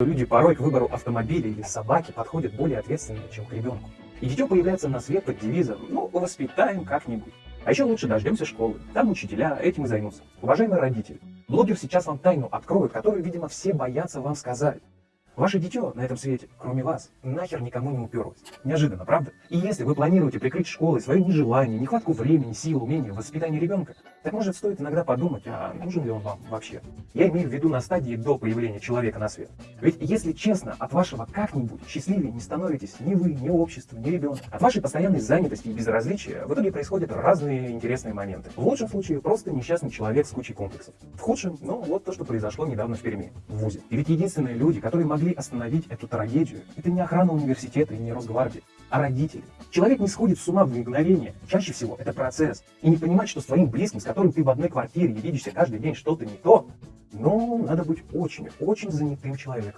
Люди порой к выбору автомобиля или собаки подходят более ответственно, чем к ребенку. И дитё появляется на свет под девизом «ну, воспитаем как-нибудь». А еще лучше дождемся школы, там учителя этим и займутся. Уважаемые родители, блогер сейчас вам тайну откроет, которую, видимо, все боятся вам сказать. Ваше дитё на этом свете, кроме вас, нахер никому не уперлось. Неожиданно, правда? И если вы планируете прикрыть школой свое нежелание, нехватку времени, сил, умения в воспитании ребенка, так может стоит иногда подумать, а нужен ли он вам вообще? Я имею в виду на стадии до появления человека на свет. Ведь, если честно, от вашего как-нибудь счастливее не становитесь ни вы, ни общество, ни ребенок. От вашей постоянной занятости и безразличия в итоге происходят разные интересные моменты. В лучшем случае просто несчастный человек с кучей комплексов. В худшем, ну вот то, что произошло недавно в Перми, в ВУЗе. И ведь единственные люди, которые могли остановить эту трагедию, это не охрана университета и не Росгвардия, а родители. Человек не сходит с ума в мгновение. Чаще всего это процесс. И не понимать, что с твоим близким, с которым ты в одной квартире и видишься каждый день что-то не то, ну, надо быть очень, очень занятым человеком.